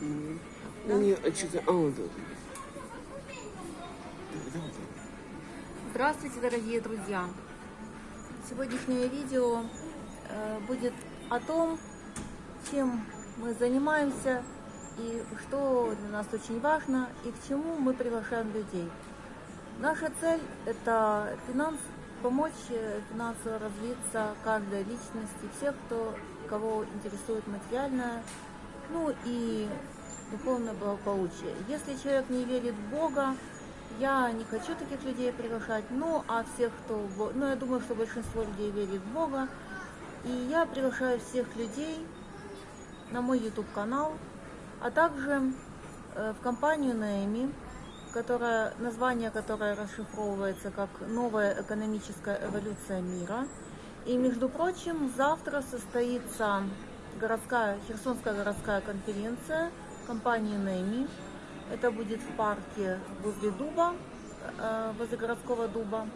Да? Ну, а. Здравствуйте, дорогие друзья! Сегодняшнее видео э, будет о том, чем мы занимаемся и что для нас очень важно и к чему мы приглашаем людей. Наша цель – это финанс, помочь э, финансово развиться каждой личности, всех, кто, кого интересует материальное, ну и духовное благополучие. Если человек не верит в Бога, я не хочу таких людей приглашать, ну а всех, кто, ну я думаю, что большинство людей верит в Бога, и я приглашаю всех людей на мой YouTube канал, а также э, в компанию Наэми, которая, название которой расшифровывается как «Новая экономическая эволюция мира». И, между прочим, завтра состоится городская, Херсонская городская конференция компании Нэми. Это будет в парке возле Дуба, э, возле городского Дуба,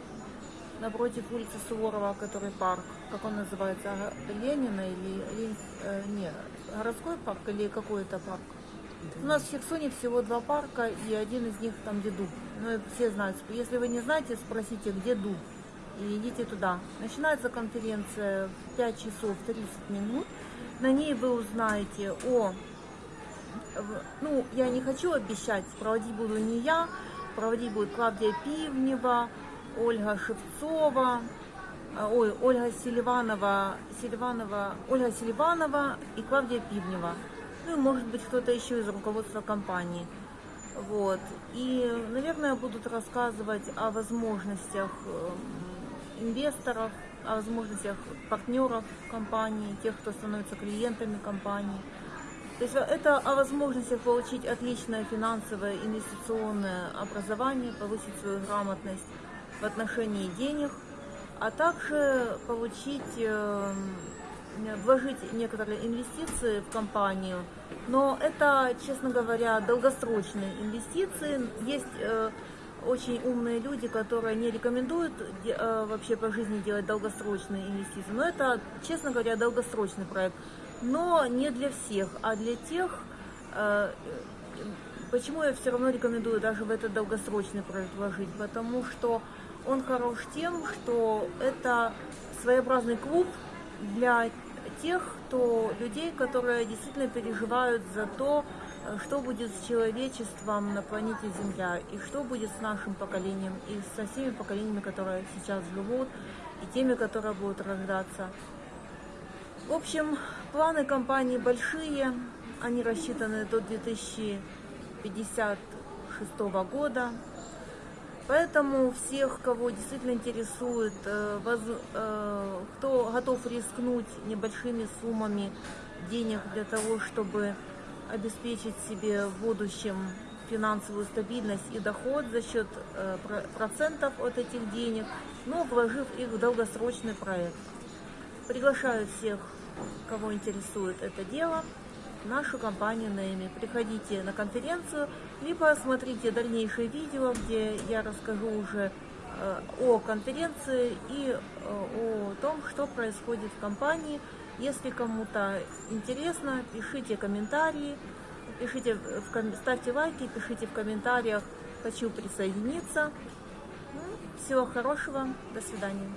напротив улицы Суворова, который парк, как он называется, Ленина или Лен- э, не, городской парк или какой-то парк? У нас в Херсоне всего два парка, и один из них там, где дуб. Ну, все знают. Если вы не знаете, спросите, где дуб, и идите туда. Начинается конференция в 5 часов 30 минут. На ней вы узнаете о... Ну, я не хочу обещать, проводить буду не я, проводить будет Клавдия Пивнева, Ольга Шевцова, а, ой, Ольга Селиванова, Селиванова, Ольга Селиванова и Клавдия Пивнева. Ну и может быть кто-то еще из руководства компании. Вот. И, наверное, будут рассказывать о возможностях эм, инвесторов, о возможностях партнеров компании, тех, кто становится клиентами компании. То есть это о возможностях получить отличное финансовое инвестиционное образование, повысить свою грамотность в отношении денег, а также получить, э, вложить некоторые инвестиции в компанию. Но это, честно говоря, долгосрочные инвестиции. Есть э, очень умные люди, которые не рекомендуют э, вообще по жизни делать долгосрочные инвестиции. Но это, честно говоря, долгосрочный проект. Но не для всех, а для тех, э, Почему я все равно рекомендую даже в этот долгосрочный проект вложить? Потому что он хорош тем, что это своеобразный клуб для тех, кто людей, которые действительно переживают за то, что будет с человечеством на планете Земля, и что будет с нашим поколением, и со всеми поколениями, которые сейчас живут, и теми, которые будут рождаться. В общем, планы компании большие, они рассчитаны до 2056 года. Поэтому всех, кого действительно интересует, э, э, кто готов рискнуть небольшими суммами денег для того, чтобы обеспечить себе в будущем финансовую стабильность и доход за счет э, про- процентов от этих денег, но вложив их в долгосрочный проект. Приглашаю всех, кого интересует это дело, нашу компанию Нэми. Приходите на конференцию, либо смотрите дальнейшие видео, где я расскажу уже э, о конференции и э, о том, что происходит в компании. Если кому-то интересно, пишите комментарии, пишите, в ставьте лайки, пишите в комментариях «Хочу присоединиться». Ну, Всего хорошего, до свидания.